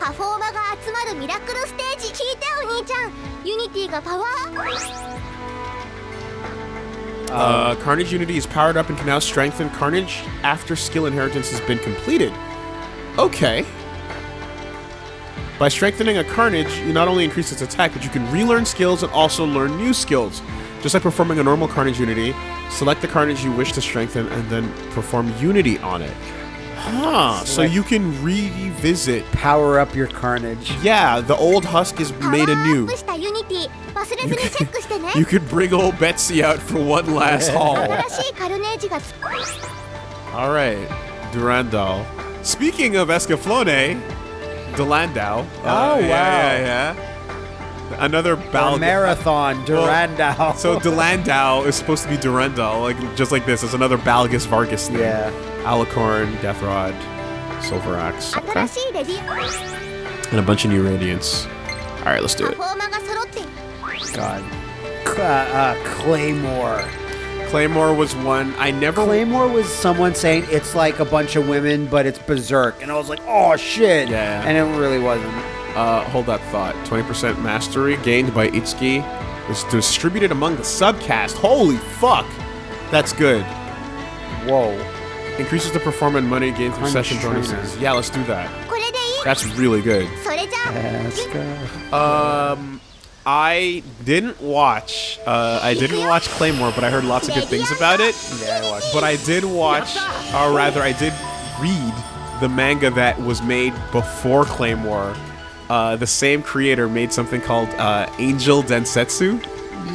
パフォーマが集まるミラクルステージ聞いてお兄ちゃん。ユニティがパワー Uh, Carnage Unity is powered up and can now strengthen Carnage after skill inheritance has been completed. Okay. By strengthening a Carnage, you not only increase its attack, but you can relearn skills and also learn new skills. Just like performing a normal Carnage Unity, select the Carnage you wish to strengthen and then perform Unity on it. Huh, so you can revisit. Power up your Carnage. Yeah, the old husk is made anew. You could bring old Betsy out for one last haul Alright, Durandal Speaking of Escaflowne Dilandau Oh, uh, wow Yeah, yeah, yeah Another ball marathon, Durandal. Well, so Dilandau is supposed to be Durandal, like just like this. It's another Balgus Vargas thing. Yeah. Alicorn, Deathrod, Silver Axe. Okay. And a bunch of new Radiants. Alright, let's do it. God. Uh, uh, Claymore. Claymore was one I never. Claymore was someone saying it's like a bunch of women, but it's berserk, and I was like, oh shit. Yeah. And it really wasn't. Uh, hold that thought. Twenty percent mastery gained by Itsuki is distributed among the subcast. Holy fuck, that's good. Whoa. Increases the performance money gained through session bonuses. Yeah, let's do that. That's really good. Um, I didn't watch. Uh, I didn't watch Claymore, but I heard lots of good things about it. Yeah, I watched. But I did watch, or rather, I did read the manga that was made before Claymore. Uh, the same creator made something called uh, Angel Densetsu.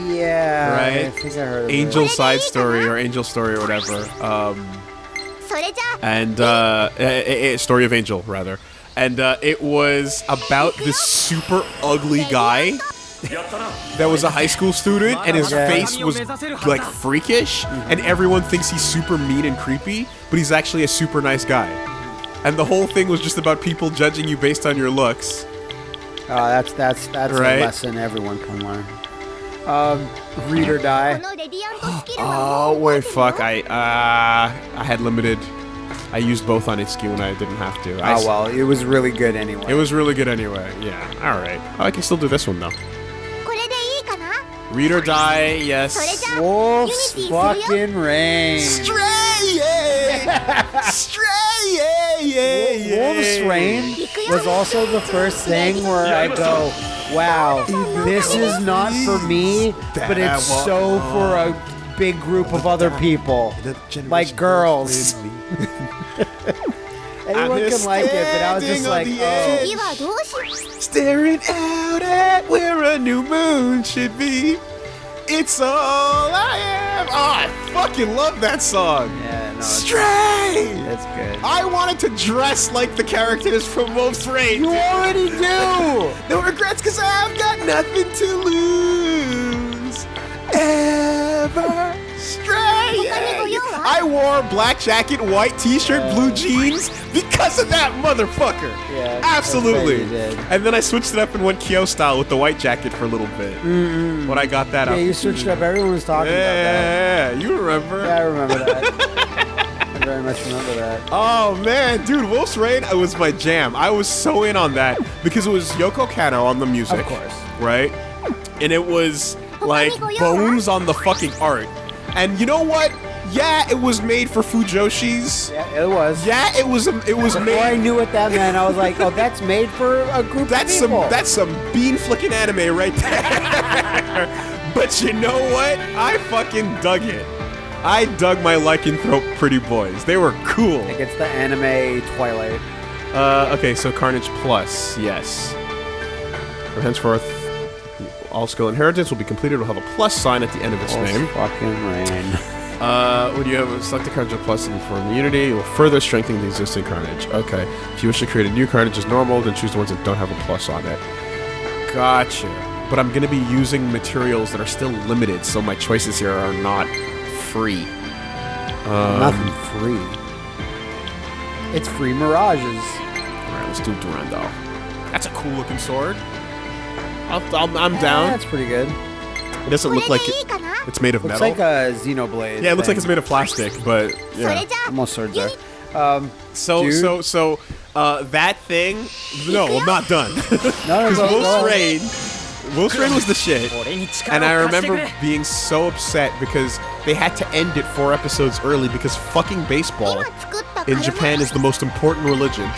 Yeah. Right? I think I heard Angel Side Story or Angel Story or whatever. Um, and uh, a, a Story of Angel, rather and uh, it was about this super ugly guy that was a high school student, and his face was like freakish, mm-hmm. and everyone thinks he's super mean and creepy, but he's actually a super nice guy. And the whole thing was just about people judging you based on your looks. Oh, that's that's that's right? a lesson everyone can learn. Um, read or die. oh wait, fuck! I uh, I had limited I used both on HQ when I didn't have to. I oh, well, it was really good anyway. It was really good anyway, yeah. Alright. Oh, I can still do this one, though. Read or die, yes. Wolf's fucking rain. Stray. Stray, yeah. Wolf's rain was also the first thing where I go, wow, this is not for me, but it's so for a big group of other people, like girls. Anyone can like it, but I was just like, oh. Staring out at where a new moon should be. It's all I am. Oh, I fucking love that song. Yeah, no. Stray. That's good. I wanted to dress like the characters from Wolf's Rain. You already do. no regrets, cause I've got nothing to lose. Ever stray. I wore black jacket, white t-shirt, blue jeans because of that motherfucker. Yeah, absolutely. I bet you did. And then I switched it up and went Kyo style with the white jacket for a little bit. Mm-hmm. When I got that Yeah, up. you switched it up. Everyone was talking about that. yeah, you remember? Yeah, I remember that. I very much remember that. Oh man, dude, Wolf's Rain was my jam. I was so in on that because it was Yoko Kanno on the music. Of course. Right? And it was like bones on the fucking art. And you know what? Yeah, it was made for Fujoshi's. Yeah, it was. Yeah, it was it was made. Before I knew what that meant, I was like, oh, that's made for a group that's of some people. that's some bean flicking anime right there. but you know what? I fucking dug it. I dug my lycanthrope pretty boys. They were cool. like it's the anime Twilight. Uh, okay, so Carnage Plus, yes. From henceforth, all skill inheritance will be completed. Will have a plus sign at the end of its Wolf's name. fucking rain. Uh, when you have a select a Carnage Plus and form immunity, it will further strengthen the existing Carnage. Okay, if you wish to create a new Carnage as normal, then choose the ones that don't have a plus on it. Gotcha. But I'm gonna be using materials that are still limited, so my choices here are not free. Nothing free. It's free mirages. All right, let's do Durandal. That's a cool looking sword. I'll, I'll, I'm down. that's pretty good. It doesn't look like it, it's made of Looks metal. like a Xenoblade. yeah, it looks like it's made of plastic, but yeah. Almost swords there. Um, So dude. so so uh, that thing. No, I'm not done. Because no, Wolf's no. Rain, Rain was the shit, and I remember being so upset because they had to end it four episodes early because fucking baseball in Japan is the most important religion.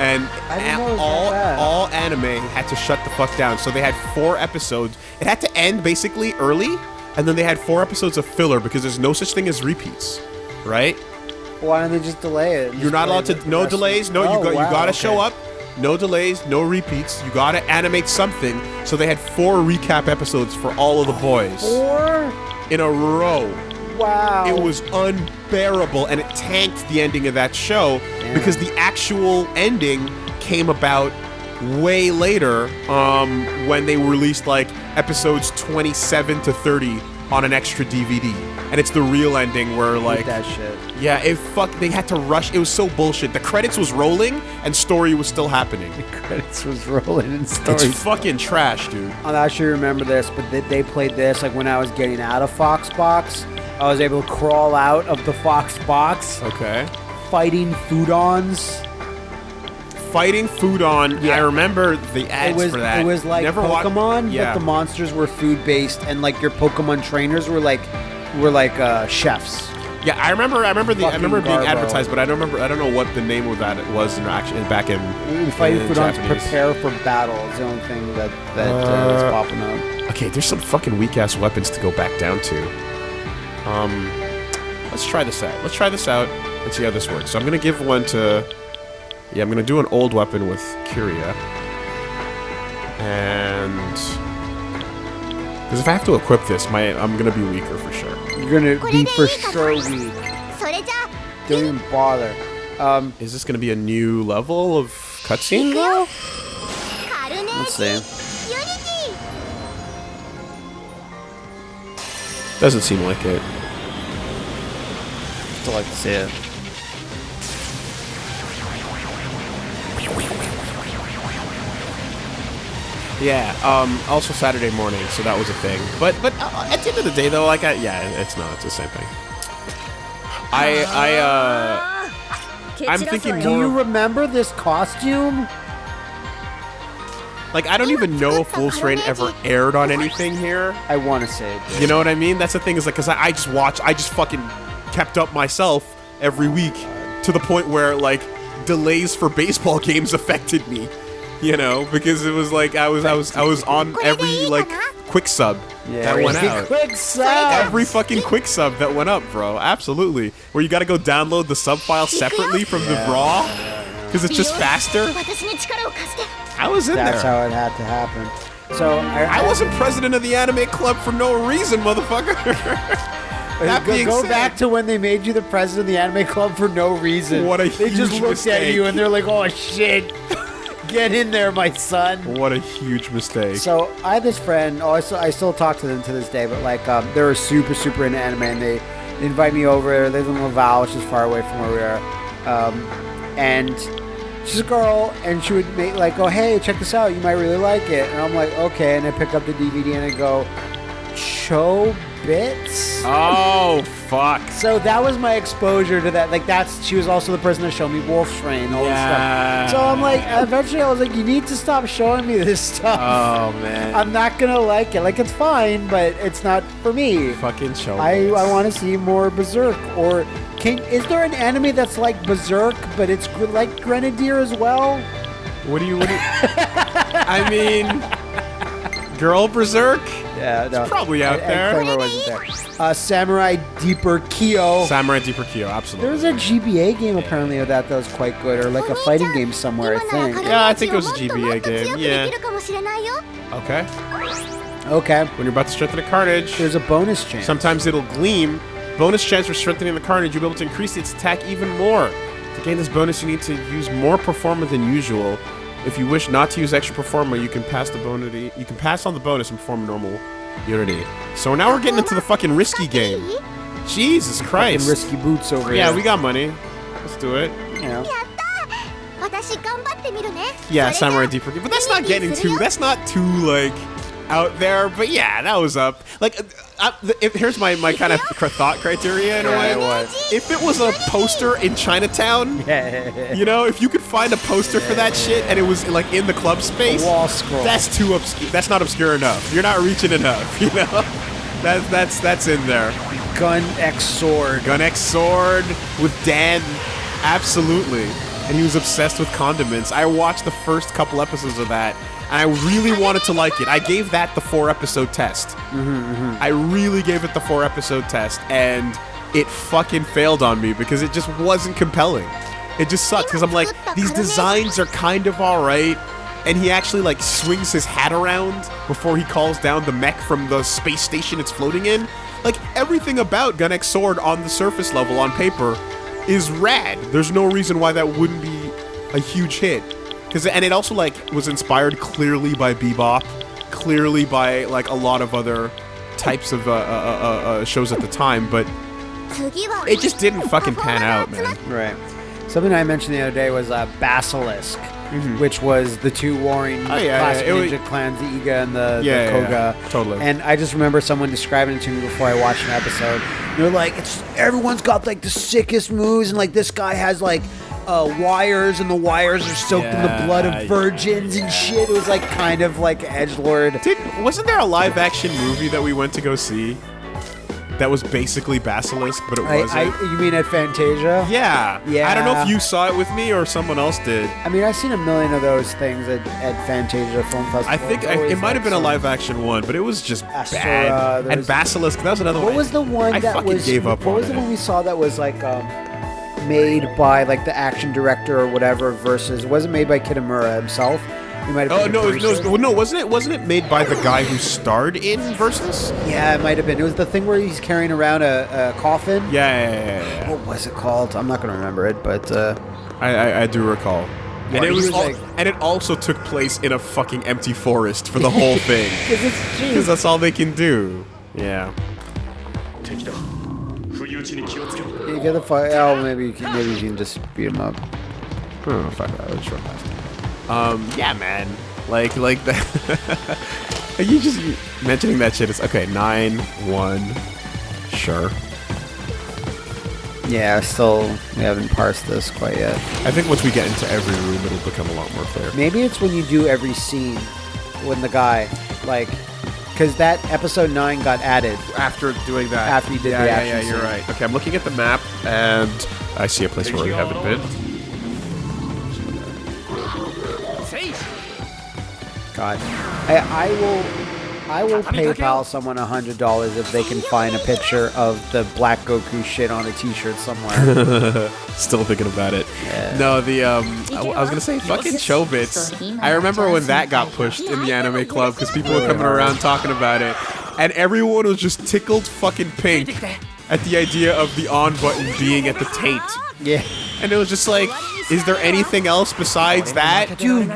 And I didn't a- know it was all all anime had to shut the fuck down. So they had four episodes. It had to end basically early, and then they had four episodes of filler because there's no such thing as repeats, right? Why don't they just delay it? You're not allowed to. No delays. No, you Oh, got. wow, you gotta okay. show up. No delays. No repeats. You gotta animate something. So they had four recap episodes for all of the boys Four? in a row. Wow. It was unbearable, and it tanked the ending of that show because the actual ending came about way later um, when they released like episodes 27 to 30 on an extra DVD. And it's the real ending where like that shit. yeah, it fuck. They had to rush. It was so bullshit. The credits was rolling and story was still happening. The Credits was rolling in It's stories. fucking trash, dude. I actually remember this, but they, they played this like when I was getting out of Fox Box. I was able to crawl out of the Fox Box, Okay. fighting Foodons. Fighting food on. Yeah. I remember the ads It was for that. it was like Never Pokemon, yeah. but the monsters were food based, and like your Pokemon trainers were like were like uh, chefs. Yeah, I remember. I remember the. I remember being Garbo. advertised, but I don't remember. I don't know what the name of that was in actually back in. We fighting in Foodons to prepare for battle is the only thing that that uh, is Uh, popping up. Okay, there's some fucking weak ass weapons to go back down to. Um, let's try this out. Let's try this out and see how this works. So I'm gonna give one to. Yeah, I'm gonna do an old weapon with Curia. And because if I have to equip this, my I'm gonna be weaker for sure. You're gonna be for sure weak. Don't even bother. Um, Is this gonna be a new level of cutscene though? Let's see. Doesn't seem like it. i still like to see it. Yeah. Um. Also Saturday morning, so that was a thing. But but uh, at the end of the day, though, like I, yeah, it's not. It's the same thing. I I uh. I'm thinking Do you remember this costume? Like I don't even know if Wolf's Rain ever aired on anything here. I want to say it. You know what I mean? That's the thing is like, cause I, I just watch, I just fucking kept up myself every week to the point where like delays for baseball games affected me you know, because it was like I was I was I was on every like quick sub yeah, that went out. Quick sub. Every fucking quick sub that went up, bro. Absolutely. Where you got to go download the sub file separately from yeah. the raw because it's just faster. I was in That's there. That's how it had to happen. So I, I, wasn't president of the anime club for no reason, motherfucker. Uh, that go, go back to when they made you the president of the anime club for no reason. What a They just looked mistake. at you and they're like, "Oh shit." get in there, my son." what a huge mistake. So I had this friend. Oh, I still, I still talk to them to this day. But like, um, they're super, super into anime, and they, they invite me over. They live in Laval, which is far away from where we are. Um, and she's a girl, and she would make like, "Oh, hey, check this out. You might really like it." And I'm like, "Okay." And I pick up the DVD and I go, "Show bits." oh fuck. So that was my exposure to that. Like that's she was also the person that showed me Wolf's Rain all Yeah. this stuff. So I'm like, eventually I was like, you need to stop showing me this stuff. Oh man. I'm not gonna like it. Like it's fine, but it's not for me. fucking show. I, I want to see more Berserk. Or can is there an anime that's like Berserk, but it's like Grenadier as well? What do you? What do you? I mean, Girl Berserk. Yeah, no. It's probably out there. Wasn't there. Uh, Samurai Deeper Kyo. Samurai Deeper Kyo, absolutely. There's a GBA game apparently of that that was quite good, or like a fighting game somewhere, I think. Yeah, I think it was a GBA game. Yeah. Okay. Okay. When you're about to strengthen a carnage, there's a bonus chance. Sometimes it'll gleam. Bonus chance for strengthening the carnage, you'll be able to increase its attack even more. To gain this bonus, you need to use more performer than usual if you wish not to use extra performer, you can pass the bonity. You can pass on the bonus and perform normal unity. So now we're getting into the fucking risky game. Jesus Christ! Fucking risky boots over yeah, here. Yeah, we got money. Let's do it. Yeah. Yeah, Samurai Deep Forgive, but that's not getting too. That's not too like out there. But yeah, that was up. Like, uh, uh, if, here's my my kind of thought criteria in a way. Yeah, what? If it was a poster in Chinatown, you know, if you could find a poster for that shit and it was like in the club space, wall scroll. that's too obscure. That's not obscure enough. You're not reaching enough. You know, that's that's that's in there. Gun X sword. Gun X Sword with Van, absolutely. And he was obsessed with condiments. I watched the first couple episodes of that, and I really wanted to like it. I gave that the four episode test. Mm-hmm, mm-hmm. I really gave it the four episode test, and it fucking failed on me because it just wasn't compelling. It just sucks because I'm like, these designs are kind of alright. And he actually like swings his hat around before he calls down the mech from the space station it's floating in. Like everything about Gun X Sword on the surface level on paper is rad. There's no reason why that wouldn't be a huge hit. Cause and it also like was inspired clearly by Bebop, clearly by like a lot of other types of uh, uh, uh, uh, shows at the time, but it just didn't fucking pan out, man. Right. Something I mentioned the other day was uh, Basilisk, which was the two warring Mm-hmm. Oh, yeah, classic yeah, it was- ninja clans, the Iga and the, Yeah, the Koga. yeah, totally. And I just remember someone describing it to me before I watched an episode. They're like, "It's everyone's got like the sickest moves, and like this guy has like." Uh, wires and the wires are soaked in the Yeah, blood of virgins and shit. It was like kind of like edge lord. Did wasn't there a live action movie that we went to go see that was basically Basilisk, but it I, wasn't? I, you mean at Fantasia? yeah. Yeah. I don't know if you saw it with me or someone else did. I mean, I've seen a million of those things at, at Fantasia Film Festival. I think It's I, always, it might have been a some- live action one, but it was just Asura, bad. And there's- Basilisk, that was another one. What was the one I that fucking was? gave up what on was the it. one we saw that was like um, made by like the action director or whatever versus wasn't made by Kitamura himself. He might have. Oh no, no, no, wasn't it? Wasn't it made by the guy who starred in Versus? Yeah, it might have been. It was the thing where he's carrying around a, a coffin. Yeah, yeah, yeah, yeah, What was it called? I'm not gonna remember it, but uh, I, I, I do recall. And it was, all, like, and it also took place in a fucking empty forest for the whole thing. Because that's all they can do. Yeah. Take it off. You get the fight? out. Oh, maybe you can, maybe you can just beat him up. Oh, fuck that. was short past. Um, yeah, man. Like, like that. Are you just mentioning that shit is okay. Nine one, sure. Yeah, still we haven't parsed this quite yet. I think once we get into every room, it'll become a lot more clear. Maybe it's when you do every scene, when the guy like because that episode nine got added. After doing that, After you did yeah, the yeah, action yeah, you're scene. right. Okay, I'm looking at the map and I see a place where we haven't been. God, I, I will. I will PayPal someone a hundred dollars if they can find a picture of the Black Goku shit on a T-shirt somewhere. Still thinking about it. No, the um, I, I was gonna say fucking Chobits. I remember when that got pushed in the anime club because people were coming around talking about it, and everyone was just tickled fucking pink at the idea of the on button being at the taint. yeah, And it was just like, is there anything else besides that? dude,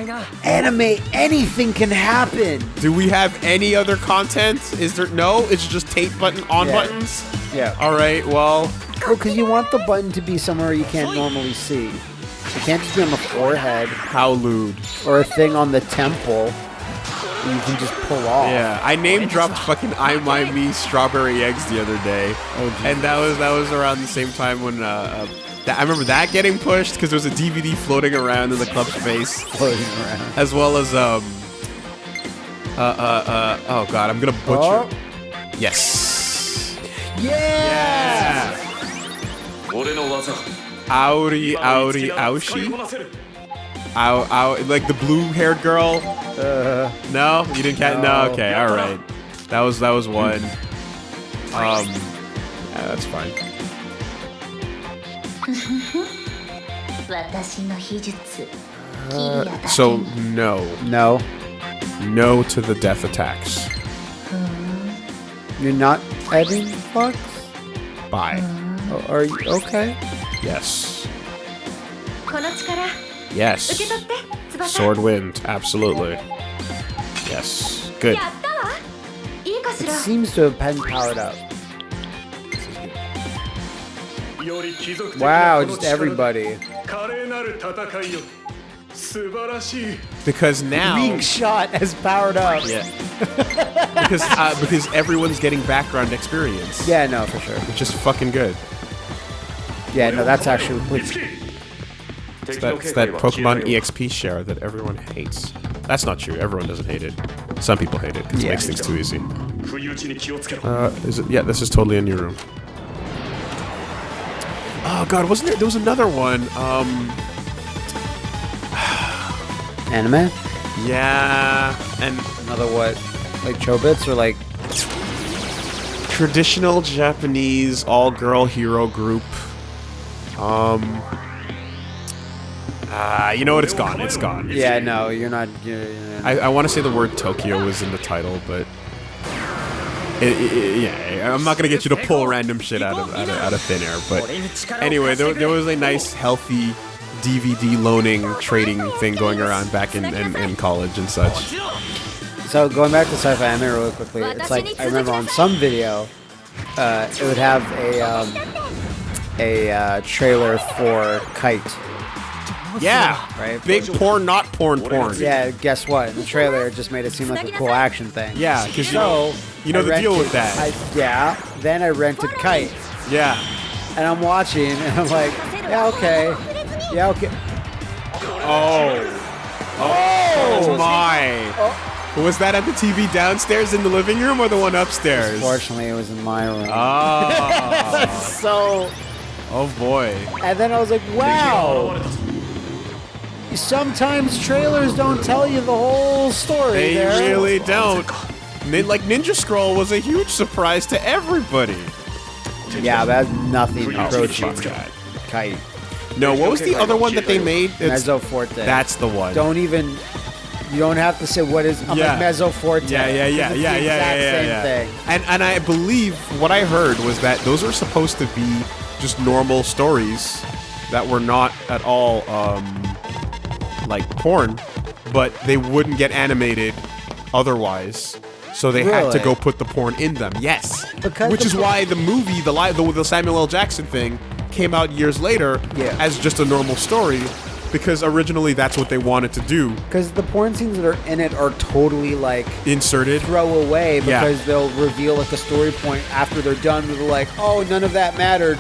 anime, anything can happen. Do we have any other content? Is there no? It's just tape button on Yeah. buttons. Yeah, All right. Well, well, because you want the button to be somewhere you can't normally see. It can't just be on the forehead how lewd. or a thing on the temple. You can just pull off. Yeah, I name dropped fucking I My Me strawberry eggs the other day, Oh, and that was that was around the same time when uh, uh that, I remember that getting pushed because there was a DVD floating around in the club space. floating around. As well as, um... Uh, uh, uh... Oh, God, I'm gonna butcher... Oh. Yes! Yeah! Auri, Auri, Aushi? Ow, ow, like the blue-haired girl? Uh, no, you didn't catch. No. no, okay, all right. That was that was one. Um, yeah, that's fine. 私の秘術キリアだけ so no no, No to the death attacks. you're not adding fucks. Bye. Oh, Are you okay? Yes. この力 Yes. 受け取って翼 Sword wind. Absolutely. Yes. Good. やったわいいかし It ら seems to have been powered up. Wow, just everybody. Because now weak shot has powered up. Yeah. because uh, because everyone's getting background experience. Yeah, no, for sure. Which is fucking good. Yeah, no, that's actually. It's that, it's that Pokemon EXP share that everyone hates. That's not true. Everyone doesn't hate it. Some people hate it because yeah. it makes things too easy. Uh, is it? Yeah, this is totally in your room. Oh god, wasn't there? There was another one. Um, anime. yeah, and Another what? Like Chobits or like traditional Japanese all-girl hero group. Um. Uh, you know what? It's gone. It's gone. Yeah, no, you're not. You're, you're I, I want to say the word Tokyo was in the title, but it, it- it- yeah, I'm not gonna get you to pull random shit out of out of, out of thin air. But anyway, there, there was a nice, healthy DVD loaning trading thing going around back in, in, in college and such. So going back to sci-fi anime really quickly, it's like I remember on some video, uh, it would have a um, a uh, trailer for Kite. Yeah, Right. Big porn, not porn, porn. Yeah, guess what? In the trailer, just made it seem like a cool action thing. Yeah, because you know, So you know I the deal with that. I, yeah. Then I rented Kite, yeah. and I'm watching, and I'm like, yeah, okay, yeah, okay. Oh. Oh, oh. my. Oh. Was that at the TV downstairs in the living room or the one upstairs? Fortunately, it was in my room. Oh. so, oh boy. and then I was like, wow. Sometimes trailers don't tell you the whole story. They there. really don't. Nin- like Ninja Scroll was a huge surprise to everybody. Yeah, that's nothing Oh, approaching fuck that. Kite. No, what was the other one that they made? It's- Mezzo Forte. That's the one. Don't even. You don't have to say what is. I'm Yeah. like Mezzo Forte. Yeah, yeah, yeah, 'cause it's yeah, the yeah, exact yeah, yeah, same yeah. thing. And and I believe what I heard was that those are supposed to be just normal stories that were not at all um, like porn, but they wouldn't get animated otherwise. So they had to go put the porn in them. Yes, Because which the is why the movie, the live, the, the Samuel L. Jackson thing, came out years later Yeah. as just a normal story, because originally that's what they wanted to do. Because the porn scenes that are in it are totally like Inserted. throw away Yeah. because they'll reveal like a story point after they're done. They're like, oh, none of that mattered,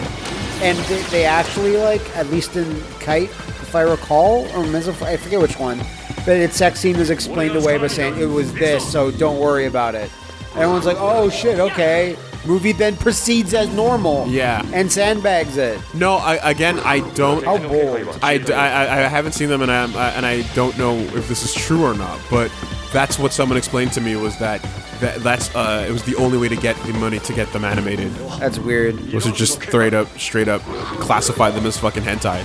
and they, they actually like at least in Kite, if I recall, or I forget which one, but its sex scene was explained away by saying it was this, so don't worry about it. Everyone's like, oh shit, okay. Movie then proceeds as normal. Yeah. And sandbags it. No, I, again, I don't. How bold. I, I, I haven't seen them, and I, and I don't know if this is true or not. But that's what someone explained to me was that, that that's uh, it was the only way to get the money to get them animated That's weird. was to just straight up, straight up classify them as fucking hentai.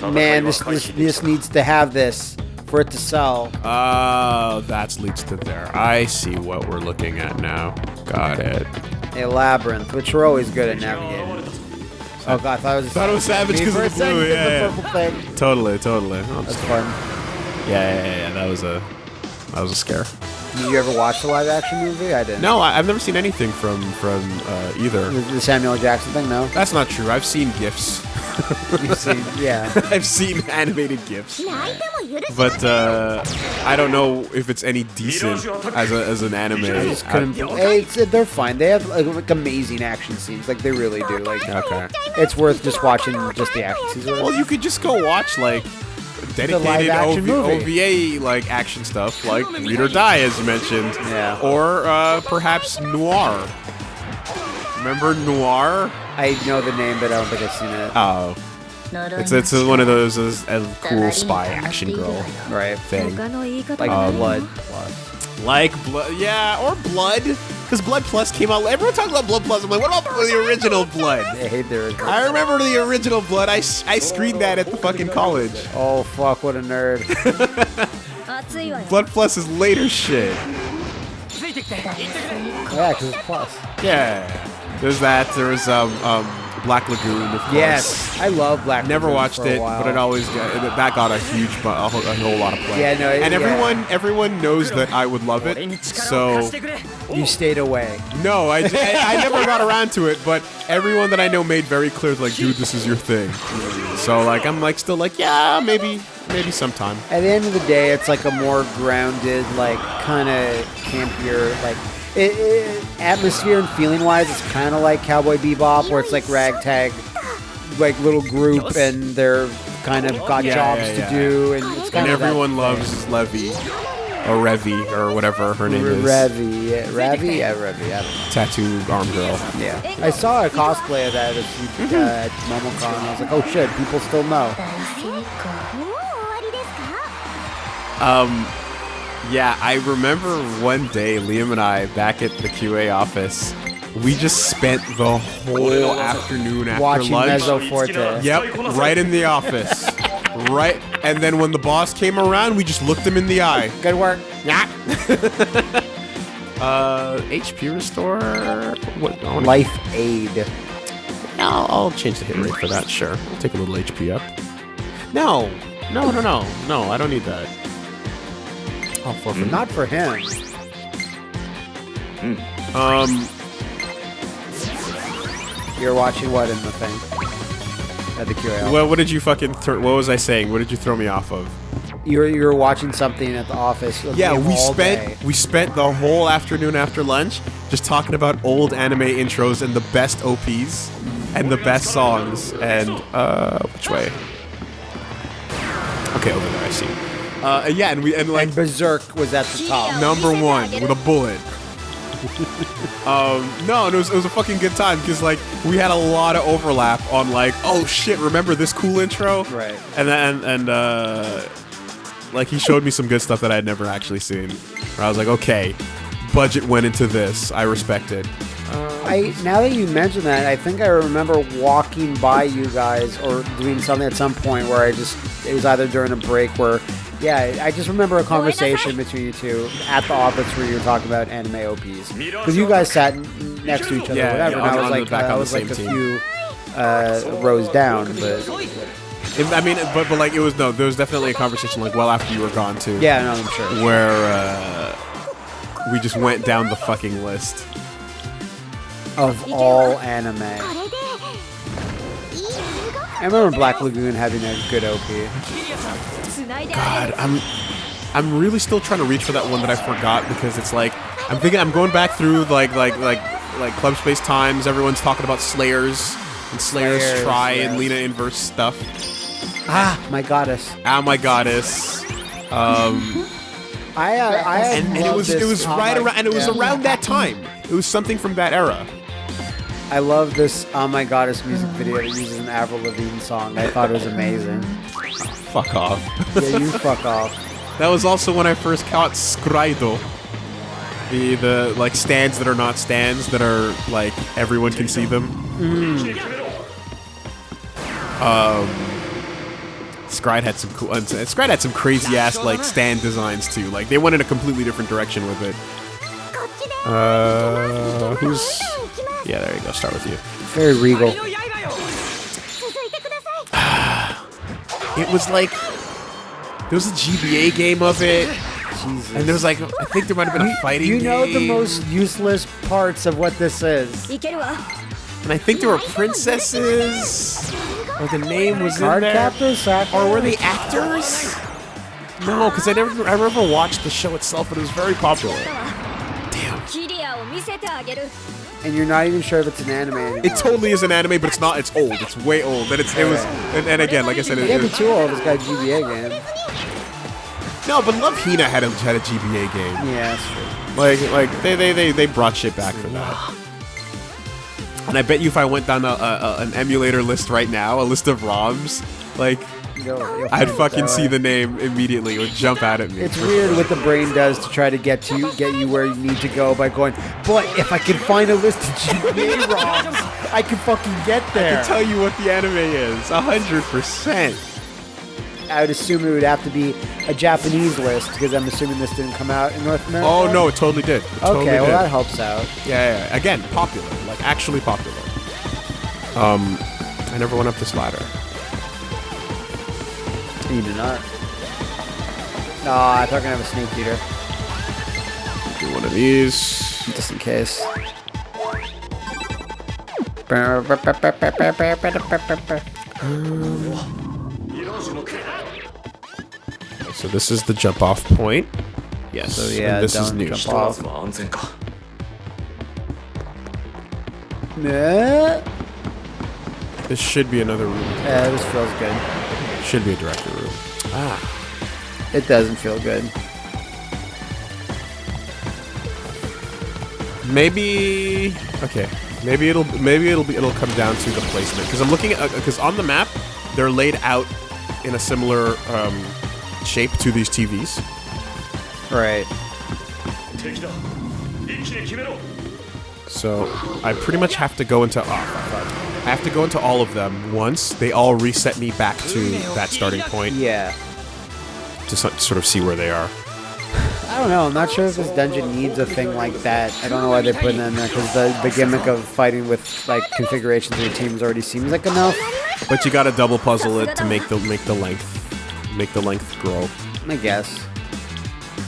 Man, this, this this needs to have this for it to sell. Oh, that's leads to there. I see what we're looking at now. Got it. A labyrinth, which we're always good at navigating. Oh god, I thought it was. Thought it was Savage Me 'cause for of the blue, second, 'cause yeah, the purple. Totally, totally. Oh, That's just- fun. yeah, yeah, yeah, yeah. That was a, that was a scare. Did you ever watch the live action movie? I didn't. No, I, have never seen anything from from uh, either. The, the, Samuel Jackson thing, no. That's not true. I've seen gifs. Seen, yeah. I've seen animated gifs, but uh, I don't know if it's any decent as, a, as an anime. It's, they're fine. They have like, like, amazing action scenes, like they really do. Like, okay. it's worth just watching just the action scenes. Well, you could just go watch like dedicated OV OVA like action stuff, like Read or Die, as you mentioned, yeah. or uh, perhaps Noir. Remember Noir? I know the name, but I don't think I've seen it. Oh. It's, it's one of those a cool spy action girl right thing. Like um, blood. Like blood. Yeah, or blood. Because Blood Plus came out. Everyone talks about Blood Plus. I'm like, what about the original Blood? I hate their. original. I remember the original Blood. I, I screened that at the fucking college. Oh, fuck, what a nerd. Blood Plus is later shit. Yeah, because it's Plus. Yeah. There's that. There's um, um, Black Lagoon, of course. Yes, I love Black. Never Lagoon watched it, while. but it always got, that got a huge, a whole, a whole lot of play. Yeah, no, it- and yeah. everyone, everyone knows that I would love it. So you stayed away. no, I, I, I never got around to it, but everyone that I know made very clear, like, dude, this is your thing. So like, I'm like, still like, yeah, maybe, maybe sometime. At the end of the day, it's like a more grounded, like kind of campier, like it, it, atmosphere and feeling wise, it's kind of like Cowboy Bebop, where it's like ragtag, like little group, and they're kind of got yeah, jobs yeah, yeah. to do, and it's kind and of everyone loves thing. Levy or Revi or whatever her name is. Revi, yeah, Revi, yeah, Revi. Yeah. Tattoo arm girl. Yeah, I saw a cosplay of that at, uh, mm-hmm. at MomoCon. I was like, oh shit, people still know. Um, yeah, I remember one day Liam and I back at the QA office, we just spent the whole afternoon after Watching lunch. Mezzo Forte. Yep, right in the office. right, and then when the boss came around, we just looked him in the eye. Good work. Yeah. uh, HP restore. What? Life Aid. I'll, I'll change the hit rate for that. Sure, I'll take a little HP up. No, no, no, no, no. I don't need that. I'll forfeit. Not for him. Um, You're watching what in the thing? At the QA. what, what did you fucking? Th- what was I saying? What did you throw me off of? You're you're watching something at the office. Yeah, we all spent day. we spent the whole afternoon after lunch just talking about old anime intros and the best OPs and the best songs. And uh, which way? Okay, over there. I see. Uh, yeah, and we and like And Berserk was at the top. number one with a bullet. um, no, and it was, it was a fucking good time because like we had a lot of overlap on like, oh shit, remember this cool intro? Right. And then and uh, like he showed me some good stuff that I had never actually seen. Where I was like, okay, budget went into this. I respect it. I now that you mention that, I think I remember walking by you guys or doing something at some point where I just it was either during a break where yeah, I just remember a conversation between you two at the office where you were talking about anime OPs because you guys sat next to each other, yeah, whatever. Yeah, and I uh, was like, uh, I was like a team. few uh, rows down, but. It, I mean, but, but like it was no, there was definitely a conversation like well after you were gone too. Yeah, no, I'm sure. Where uh, we just went down the fucking list of all anime. I remember Black Lagoon having a good OP. God, I'm I'm really still trying to reach for that one that I forgot because it's like I'm thinking I'm going back through like like like like Club Space Times. Everyone's talking about Slayers and Slayers, Slayers Try yes. and Lina Inverse stuff. Ah, my goddess. Ah, my goddess. Um, I uh, I and, and it was it was right around and it was yeah. around that time. It was something from that era. I love this Oh My Goddess music video It uses an Avril Lavigne song. I thought it was amazing. fuck off. yeah, you fuck off. That was also when I first caught Scrido. The, the like stands that are not stands that are like everyone can see them. Mm. Um, Scryed had some cool. Scryed had some crazy ass like stand designs too. Like they went in a completely different direction with it. Uh, who's yeah, there you go. Start with you. Very regal. it was like there was a GBA game of it. Jesus. And there was like, I think there might have been a fighting You know game. the most useless parts of what this is. And I think there were princesses. Or the name was Card in there. Or were they actors? No, because I never I never watched the show itself, but it was very popular. Damn and you're not even sure if it's an anime anymore. It totally is an anime, but it's not. It's old. It's way old. And it's, it was, and, and again, like I said, it, it, it, too old. It's got a GBA game. No, but Love Hina had a had a GBA game. Yeah, that's true. Like like they they they, they brought shit back for that. And I bet you if I went down a, a, a, an emulator list right now, a list of ROMs, like You'll- you'll I'd find it fucking see the name immediately. It would jump out at me. It's weird what the brain does to try to get to you, get you where you need to go by going. But if I can find a list of GBA ROMs, I can fucking get there. I can tell you what the anime is. A hundred percent. I would assume it would have to be a Japanese list because I'm assuming this didn't come out in North America. Oh no, it totally did. It Okay, totally well did. that helps out. yeah, yeah, yeah. Again, popular, like actually popular. Um, I never went up this ladder. You do not. No, I thought I gonna have a snake eater. Do one of these. Just in case. so this is the jump off point. Yes. So yeah, and this is new. Jump off. Nah. This should be another room. Yeah, this feels good. Should be a director room. Ah, it doesn't feel good. Maybe okay. Maybe it'll maybe it'll be it'll come down to the placement because I'm looking at uh, because on the map they're laid out in a similar um, shape to these TVs. Right. So I pretty much have to go into off. I have to go into all of them once. They all reset me back to that starting point Yeah. to so- sort of see where they are. I don't know. I'm not sure if this dungeon needs a thing like that. I don't know why they put it in there because the, the gimmick of fighting with like configurations of your teams already seems like enough. But you gotta double puzzle it to make the make the length make the length grow. I guess.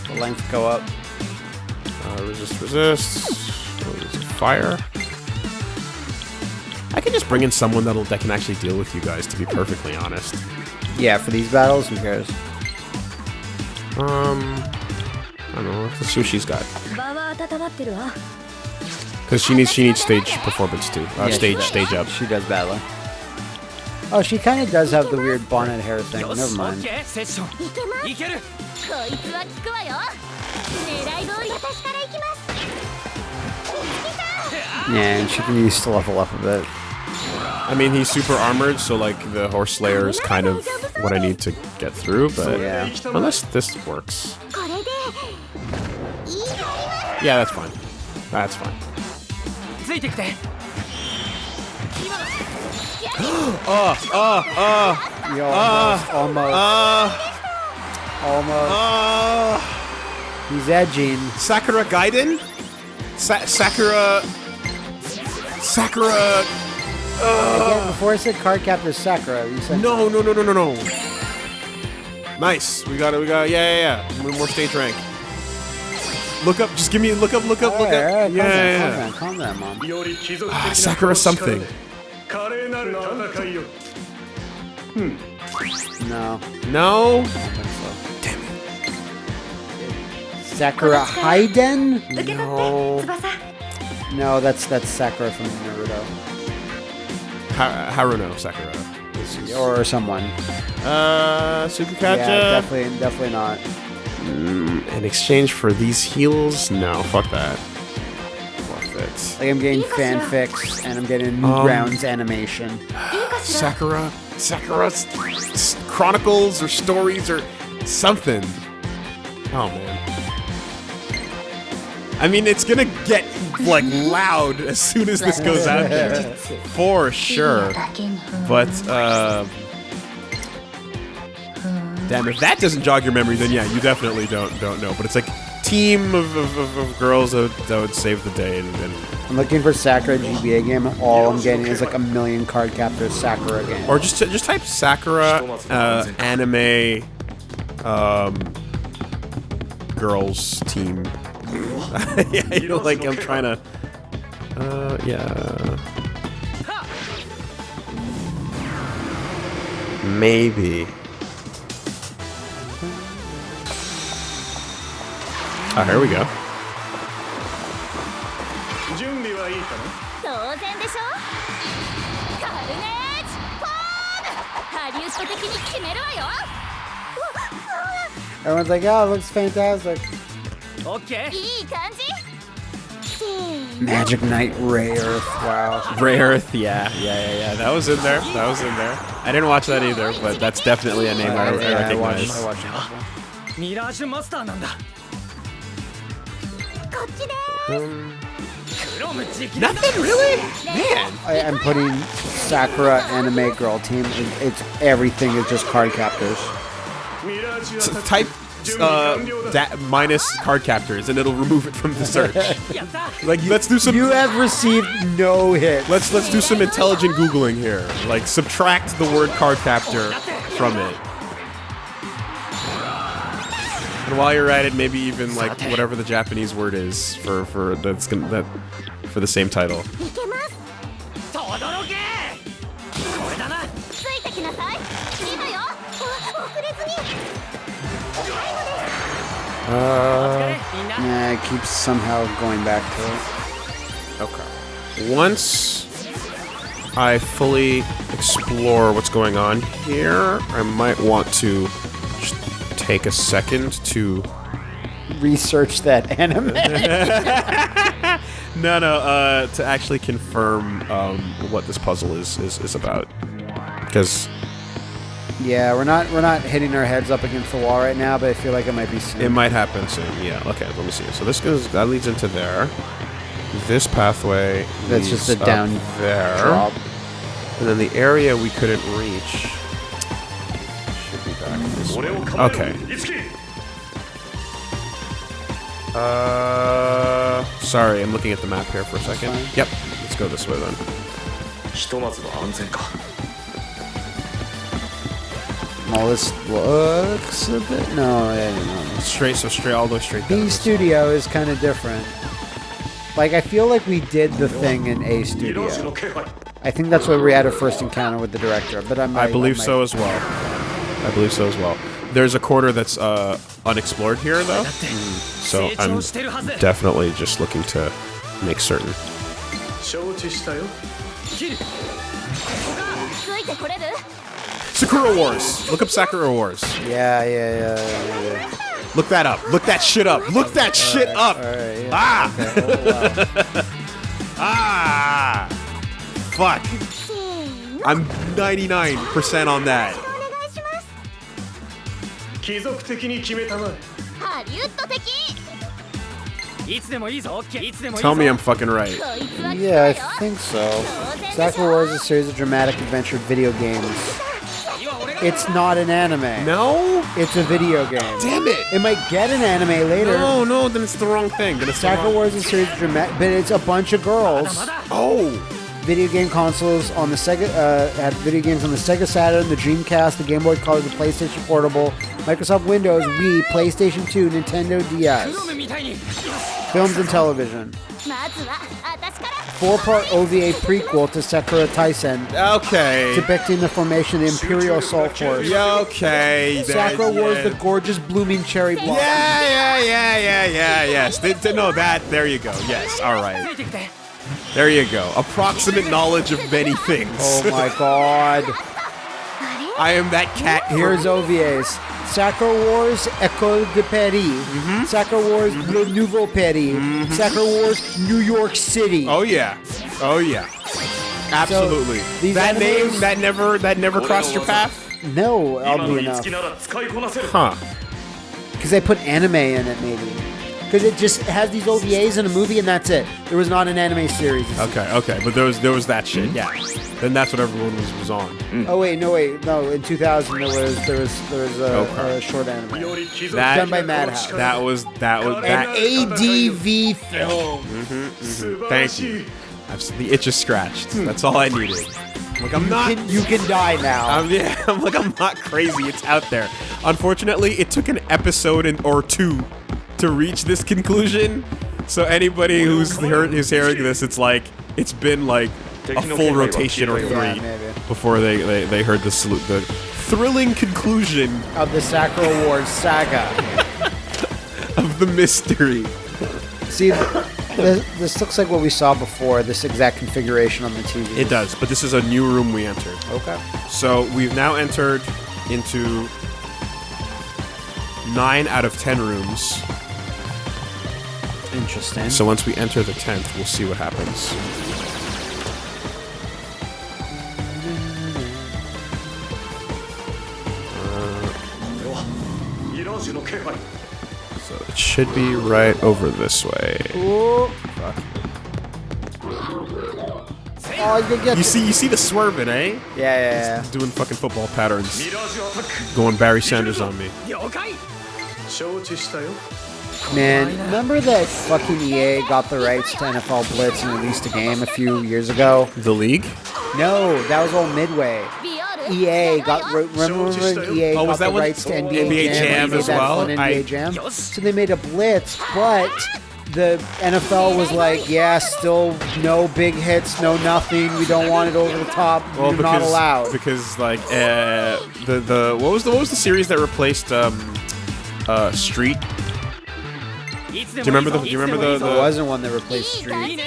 The length go up. Uh, resist, resist. What is Fire. I can just bring in someone that'll, that can actually deal with you guys, to be perfectly honest. Yeah, for these battles, who cares? Um, I don't know. Let's see what she's got. Because she needs she needs stage performance too. Uh, yeah, stage stage up. She does battle. Oh, she kind of does have the weird bonnet hair thing. Never mind. Yeah, and she can still to level up a bit. I mean, he's super armored, so like the horse slayer is kind of what I need to get through. But yeah. unless this works, yeah, that's fine. That's fine. oh, oh, oh, Yo, almost, uh, almost, uh, almost. Uh, He's edging. Sakura Gaiden. Sa Sakura Sakura. Uh, Again, before I said card captor Sakura, you said no, no, no, no, no, no. Nice. We got it. We got it. Yeah, yeah, yeah. One more stage rank. Look up. Just give me. Look up. Look up. All look right, up. Right, yeah, yeah, calm yeah. Down, calm down, mom. Ah, ah Sakura something. Hmm. No. No. Damn it. Sakura Haiden? No. 翼 No, that's that's Sakura from Naruto Ha- Haruno Sakura. This is- or someone. Uh, Sukukacha. Yeah, definitely, definitely not. In exchange for these heals, no, fuck that. Forfeit. Like I'm getting fanfics and I'm getting Um, rounds animation. Sakura, Sakura s- s- chronicles or stories or something. Oh man. I mean, it's gonna get like loud as soon as this goes out there, for sure. But uh, damn, if that doesn't jog your memory, then yeah, you definitely don't don't know. But it's like team of, of, of, of girls that, would- that would save the day, and, and I'm looking for Sakura GBA game all I'm getting is like a million card captors Sakura game. or just just type Sakura uh, anime um, girls team. yeah, you know, like I'm trying to. Uh, yeah. Maybe. Oh, here we go. Everyone's like, oh, it looks fantastic. Okay. Hmm. Magic Knight Rayearth, wow. Rayearth, yeah, yeah, yeah, yeah. That was in there. That was in there. I didn't watch that either, but that's definitely a name I, I recognize. I watched, I watched it. Mirage Master Nothing really? Man. I, am putting Sakura Anime Girl Team. It's everything is just card captors. Type uh, da- minus card captors, and it'll remove it from the search. like let's do some. You have received no hit. Let's let's do some intelligent googling here. Like subtract the word card captor from it. And while you're at it, maybe even like whatever the Japanese word is for for that's gonna that for the same title. Uh, nah, it keeps somehow going back to it. Okay. Once I fully explore what's going on here, I might want to take a second to research that anime. no, no, uh, to actually confirm um, what this puzzle is is, is about, because yeah, we're not we're not hitting our heads up against the wall right now, but I feel like it might be soon. It might happen soon. Yeah. Okay. Let me see. So this goes that leads into there. This pathway. That's just a down there. Drop. And then the area we couldn't reach should be back this way. Okay. Uh, sorry, I'm looking at the map here for a second. Yep. Let's go this way then. Well, this looks a bit. No. Straight, so straight, all the way straight. B Studio is kind of different. Like, I feel like we did the thing in A Studio. I think that's where we had our first encounter with the director, but I might, I believe I so as well. I believe so as well. There's a quarter that's uh, unexplored here, though. So I'm definitely just looking to make certain. Sakura Wars. Look up Sakura Wars. Yeah, yeah, yeah. yeah, yeah. Look that up. Look that shit up. Look that shit up. All right. Yeah. Ah! Okay. Oh, wow. Ah! Fuck. せーの I'm 99% on that. お願いします貴族的に決めたまえハリウッド的いつでもいいぞオッケーいつでもいいぞ Tell me I'm fucking right. こいつは Yeah, I 来たよ think so. 当然でしょ Sakura Wars is a series of dramatic adventure video games. 次は俺が It's not an anime. No? It's a video game. Damn it. It might get an anime later. No, no, then it's the wrong thing. Then it's the Sakura wrong- Wars is a series of dramatic, but it's a bunch of girls. まだ Oh! Video game consoles on the Sega uh, had video games on the Sega Saturn, the Dreamcast, the Game Boy Color, the PlayStation Portable, Microsoft Windows, Wii, PlayStation 2, Nintendo ク DS, ロムみたいに films and television. まずは私から four-part OVA prequel to Sakura Taisen. Okay. Depicting the formation of the Imperial Assault Force. Yeah, okay. Sakura yeah. wars the gorgeous blooming cherry blossom. Yeah, yeah, yeah, yeah, yeah, yes. They, they, no, that, there you go. Yes, all right. There you go. Approximate knowledge of many things. Oh my god. I am that cat. Here's OVAs. Sakura Wars École de Paris, mm-hmm. Wars mm-hmm. Le Nouveau Paris, mm-hmm. Wars New York City. Oh yeah, oh yeah, absolutely. So, that animals, name that never that never crossed your path. No, I'll be enough. Huh? Because they put anime in it, maybe because it just has these OVAs in a movie, and that's it. There was not an anime series. Okay, okay, but there was there was that shit. Mhm. Yeah. Then that's what everyone was, was on. Mm. Oh wait, no wait, no. In 2000, there was there was there was a, okay. a short anime that, done by Madhouse. That was that was that An ADV film. Mm-hmm, mm-hmm. Thank you. I've, the itch is scratched. Hmm. That's all I needed. Like I'm you not. Can, you can die now. I'm, yeah, I'm like I'm not crazy. It's out there. Unfortunately, it took an episode and, or two to reach this conclusion. So anybody who's heard, who's hearing this, it's like it's been like a full rotation or three before they, they, they heard the salute the thrilling conclusion Of the Sakura Wars saga. of the mystery. See, this, this looks like what we saw before. This exact configuration on the TV. It does, but this is a new room we entered. Okay. So we've now entered into nine out of ten rooms. Interesting. So once we enter the 10th, we'll see what happens. So it should be right over this way. Oh, you see, you see the swerving, eh? Yeah, yeah, yeah. doing fucking football patterns. Going Barry Sanders on me. Man, remember that fucking EA got the rights to NFL Blitz and released a game a few years ago? The League? No, that was all Midway. EA got remember so EA oh, got the rights to NBA, NBA Jam, Jam as well. NBA I, Jam. So they made a blitz, but the NFL was like, yeah, still no big hits, no nothing. We don't want it over the top. Well, You're because, not allowed. Because like uh, the the what was the what was the series that replaced um, uh, Street do you remember the? Do you remember the? the wasn't one that replaced Street.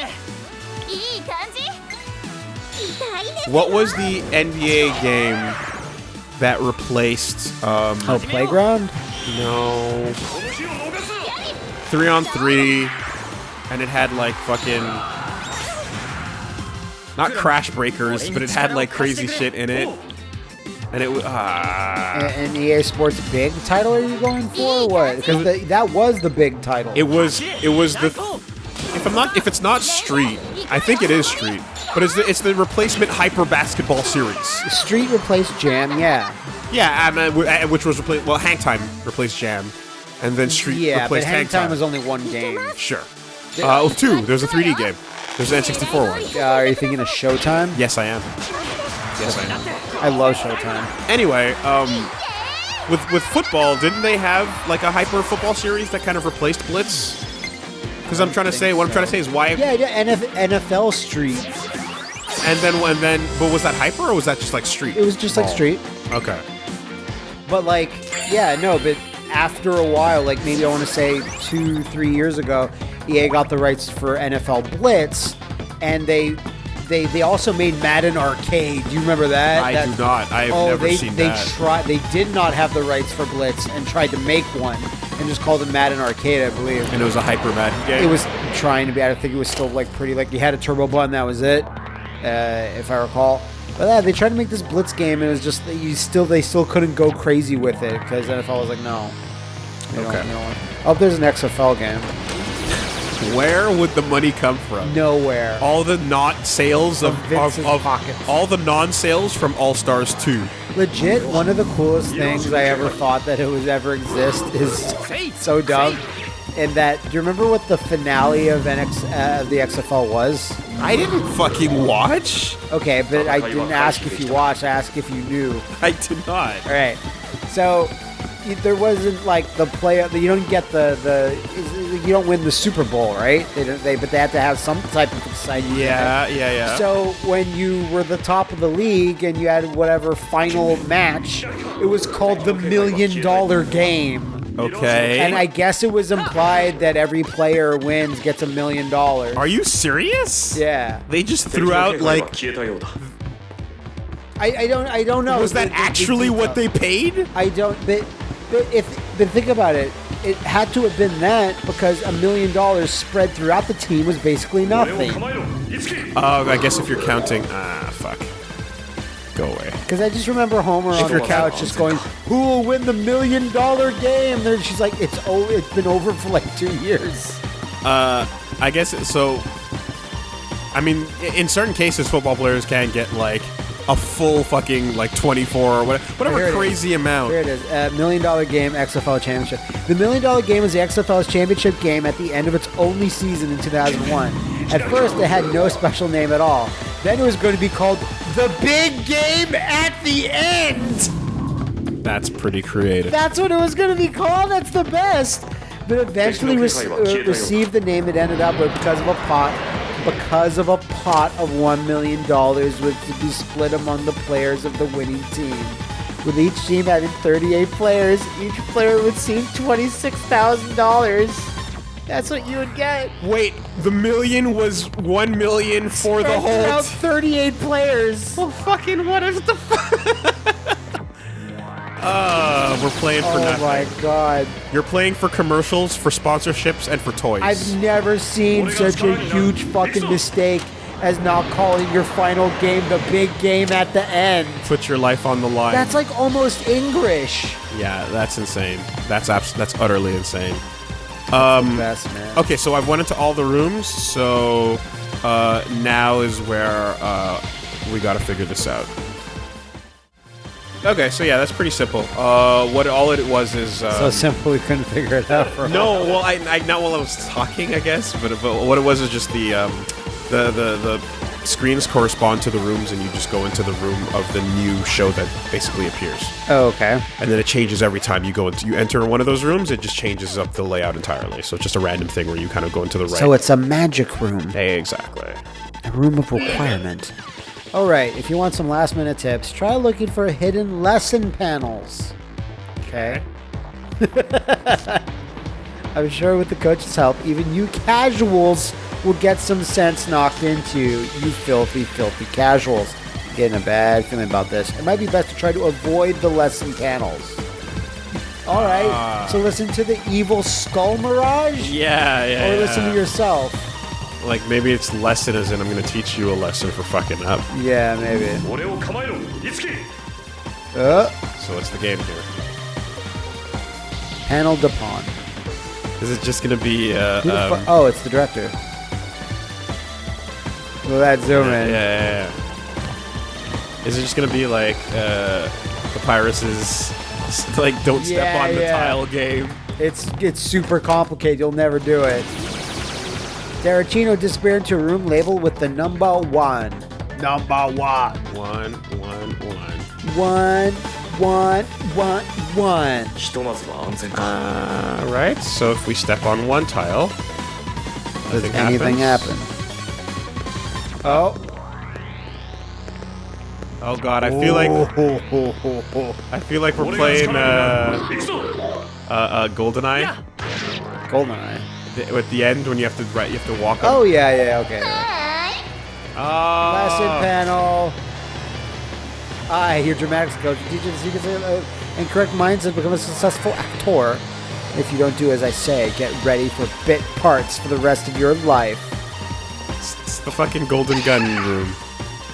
What was the NBA game that replaced? Um, oh, Playground. No. Three on three, and it had like fucking. Not Crash Breakers, but it had like crazy shit in it and it was ah And, and EA Sports big title are you going for or what? Because that was the big title. It was it was the if I'm not if it's not Street, I think it is Street, but it's the it's the replacement Hyper Basketball Series. Street replaced Jam, yeah. Yeah, um, uh, w- uh, which was replaced. Well, Hang Time replaced Jam, and then Street Yeah, but replaced Hang Time was only one game. sure. Uh, oh, two. There's a 3D game. There's an N64 one. Uh, are you thinking of Showtime? Yes, I am. Yes, I am. I love Showtime. Anyway, um, with with football, didn't they have like a hyper football series that kind of replaced Blitz? Because I'm trying to say, what I'm trying to say is why, Yeah, yeah NF- NFL Street. and then and then, but was that hyper or was that just like Street? It was just like Ball? Street. Okay. But like, yeah, no, but after a while, like maybe I want to say two, three years ago, EA got the rights for NFL Blitz, and they they they also made Madden Arcade. Do you remember that? I That- do not. I have oh, never they seen they that. tried. They did not have the rights for Blitz and tried to make one and just called it Madden Arcade, I believe. and it was a hyper Madden game. It was trying to be. I think it was still like pretty. Like you had a turbo button. That was it, uh, if I recall. But yeah, they tried to make this Blitz game, and it was just you still they still couldn't go crazy with it because NFL was like, no. Don't- Okay. don't Oh, there's an XFL game. Where would the money come from? Nowhere. All the not sales of, From of, of pockets. all the non-sales from All Stars 2. Legit, one of the coolest things I ever thought that it would ever exist is so dumb. And that, do you remember what the finale of NX uh, of the XFL was? I didn't fucking watch. Okay, but I didn't ask if you watched. I asked if you knew. I did not. All right. So y- there wasn't like the play. You don't get the the you don't win the Super Bowl, right? They, they but they had to have some type of excitement. Yeah, yeah, yeah. So when you were the top of the league and you had whatever final match, it was called the Million Dollar Game. Okay. And I guess it was implied that every player wins gets a million dollars. Are you serious? Yeah. They just threw out like I, I, don't I don't know. Was that the, the, actually the what they paid? I don't. But but if but think about it, it had to have been that because a million dollars spread throughout the team was basically nothing. Uh, I guess if you're counting, ah, fuck. Go away. Because I just remember Homer on the couch just going, "Who will win the million dollar game?" And she's like, "It's oh, it's been over for like two years." Uh, I guess so. I mean, in certain cases, football players can get like a full fucking like 24 or whatever, whatever it crazy amount. Here it is, uh, million dollar game XFL championship. The million dollar game was the XFL's championship game at the end of its only season in 2001. At first, it had no special name at all. Then it was going to be called the Big Game at the End. That's pretty creative. That's what it was going to be called. That's the best. But eventually re- uh, received the name it ended up with because of a pot, because of a pot of one million dollars was to be split among the players of the winning team. With each team having 38 players, each player would receive $26,000. That's what you would get. Wait, the million was one million for the whole. throughout 38 players. well, fucking what is the? uh, we're playing for Oh nothing. Oh my god. You're playing for commercials, for sponsorships, and for toys. I've never seen such a huge fucking mistake as not calling your final game the big game at the end. Put your life on the line. That's like almost English. yeah, that's insane. That's abs- That's utterly insane. Um, Best man. Okay, so I've went into all the rooms. So uh, now is where uh, we got to figure this out. Okay, so yeah, that's pretty simple. Uh, what all it was is um, So simple we couldn't figure it out for a no. Well, I, I not while I was talking, I guess, but, but what it was is just the um, the the the screens correspond to the rooms, and you just go into the room of the new show that basically appears, Oh, okay. and then it changes every time you go into you enter one of those rooms. It just changes up the layout entirely. So it's just a random thing where you kind of go into the right. So it's a magic room. Hey, exactly. A room of requirement. All right, if you want some last minute tips, try looking for hidden lesson panels. Okay. I'm sure with the coach's help, even you casuals will get some sense knocked into you. Filthy, filthy casuals. Getting a bad feeling about this. It might be best to try to avoid the lesson panels. All right, ah. so listen to the evil skull mirage, Yeah, yeah. or listen to yourself like maybe its lesson is in I'm gonna teach you a lesson for fucking up. Yeah, maybe. Uh, So what's the game here? paneled upon. Is it just gonna be uh, um, oh, it's the director. Well, that zoom yeah, in. yeah, yeah. Is it just gonna be like uh, Papyrus's like don't step on the yeah. tile game? It's it's super complicated. You'll never do it. Tarantino disappeared into a room labeled with the number one. Number one. One, one, one. One, one, one, one. Uh, right, so if we step on one tile, Does anything happens. happen? Oh, Oh god, I feel like oh. I feel like we're playing uh, uh, uh, Goldeneye. Goldeneye. The- At the end when you have to right, you have to walk. Oh Up. yeah, yeah, okay. Oh. Lesson panel. I hear dramatics coach teaches the secrets of, uh, and correct minds and become a successful actor. If you don't do as I say, get ready for bit parts for the rest of your life. It's, it's the fucking golden gun room.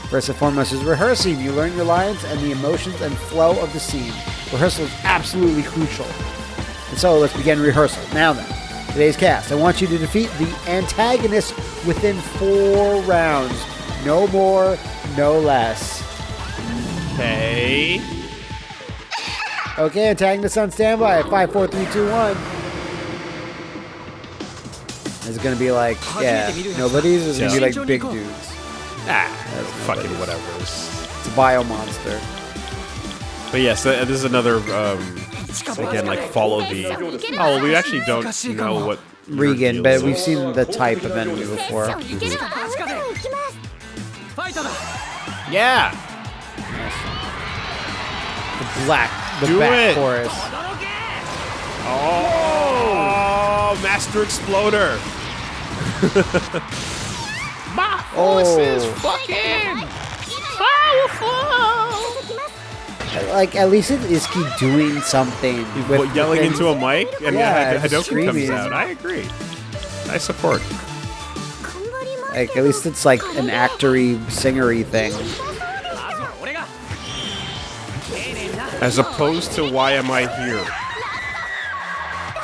First and foremost is rehearsing. You learn your lines and the emotions and flow of the scene. Rehearsal is absolutely crucial. And so let's begin rehearsal. Now then, today's cast. I want you to defeat the antagonist within four rounds. No more, no less. Okay. Okay, antagonist on standby. Five, four, three, two, one. Is it gonna be like yeah, nobody's? Or is it gonna be like big dudes? Ah, fucking whatever. It's a bio monster. But yes, this is another um, again like follow the. Oh, we actually don't know what. Regan, but we've seen the type of enemy before. Yeah. The black, the Do back it. chorus. Oh, oh, Master Exploder. My oh. force oh. is fucking powerful like at least it is he doing something. With, well, yelling into a mic and yeah, yeah screaming. comes out. I agree. I support. Like at least it's like an actory, singery thing. As opposed to why am I here?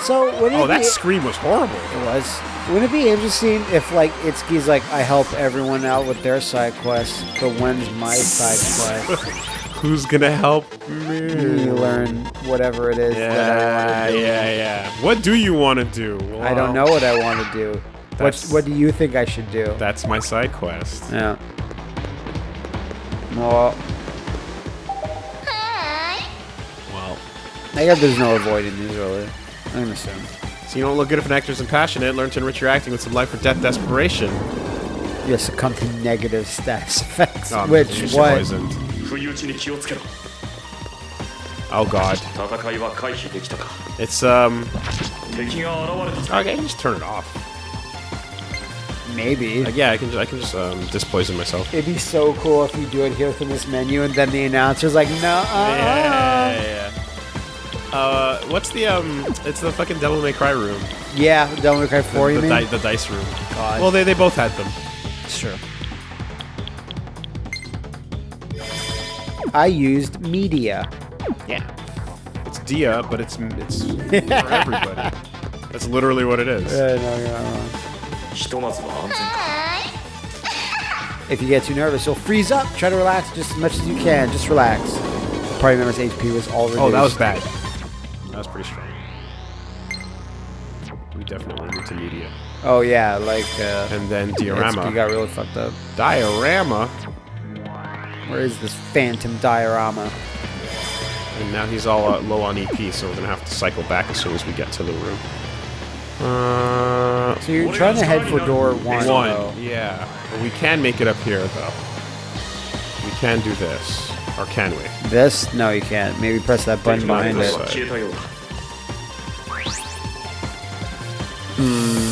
So oh, that be, scream was horrible. It was. Wouldn't it be interesting if like Itsuki's like I help everyone out with their side quest, but when's my side quest? Who's gonna help you me? learn whatever it is that I Yeah, want to do. yeah, yeah. What do you want to do? I don't know what I want to do. What What do you think I should do? That's my side quest. Yeah. Well, Well, I guess there's no avoiding these really. I'm assuming. so you don't look good if an actor's impassionate. Learn to enrich your acting with some life or death desperation. You succumb to negative status effects. Oh, Which what? poisoned. 不意打ちに気をつけろ Oh god. 戦いは回避できたか It's um. 敵が現れた Okay, I can just turn it off. Maybe. Like, yeah, I can just I can just um dispoison myself. It'd be so cool if you do it here from this menu, and then the announcer's like, "No, uh, Yeah, yeah, yeah. Uh, what's the um? It's the fucking Devil May Cry room. yeah, Devil May Cry 4, you the, mean? di- the dice room. God. Well, they they both had them. Sure. I used media. Yeah. It's dia, but it's it's for everybody. That's literally what it is. No, you're not wrong. If you get too nervous, you'll freeze up. Try to relax just as much as you can. Just relax. The party member's HP was all reduced. Oh, that was bad. That was pretty strong. We definitely went to media. Oh yeah, like. Uh, and then diarama. We got really fucked up. Diarama. Where is this phantom diarama? And now he's all uh, low on EP, so we're gonna have to cycle back as soon as we get to the room. Uh, so you're trying to head for door one. One, though. yeah. We can make it up here, though. We can do this, or can we? This? No, you can't. Maybe press that button behind it. Hmm.